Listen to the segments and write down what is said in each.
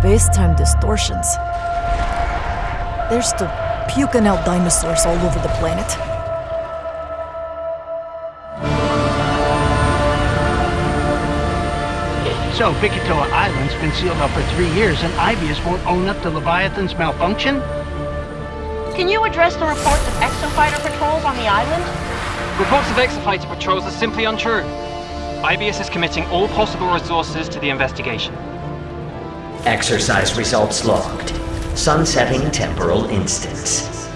space-time distortions. There's still puking out dinosaurs all over the planet. So, Bikitoa Island's been sealed up for three years, and Aibius won't own up to Leviathan's malfunction? Can you address the reports of exofighter patrols on the island? Reports of exofighter patrols are simply untrue. Aibius is committing all possible resources to the investigation. Exercise results logged. Sunsetting temporal instance.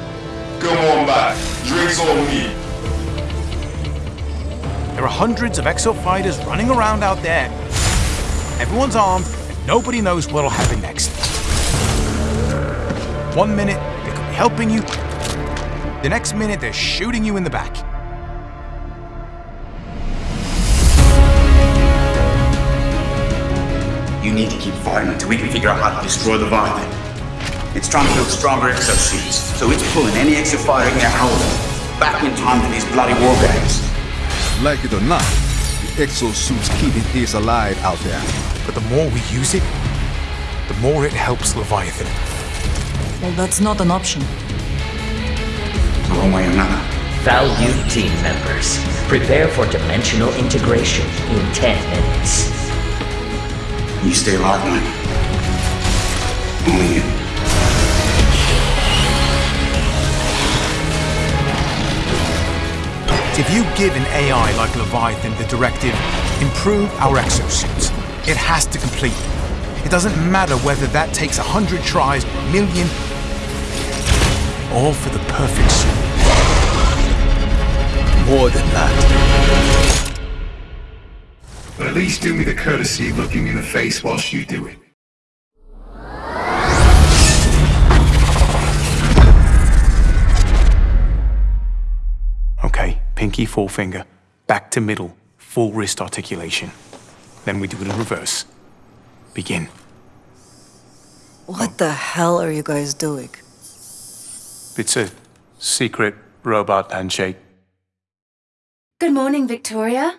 Come on back. Drinks on me. There are hundreds of exo-fighters running around out there. Everyone's armed, and nobody knows what'll happen next. One minute, they could be helping you. The next minute, they're shooting you in the back. You need to keep fighting until we can figure out how to destroy the Leviathan. It's trying to build stronger exosuits, so it's pulling any extra fire in there holding back in time for these bloody war games. Like it or not, the exosuit's keeping his alive out there. But the more we use it, the more it helps Leviathan. Well, that's not an option. One way or another. Value team members, prepare for dimensional integration in 10 minutes. You stay locked, man. Only you. If you give an AI like Leviathan the directive, improve our exosuits, it has to complete. It doesn't matter whether that takes a hundred tries, million, all for the perfect suit. More than that. But at least do me the courtesy of looking me in the face whilst you do it. Okay, pinky, forefinger, back to middle, full wrist articulation. Then we do it in reverse. Begin. What the hell are you guys doing? It's a secret robot handshake. Good morning, Victoria.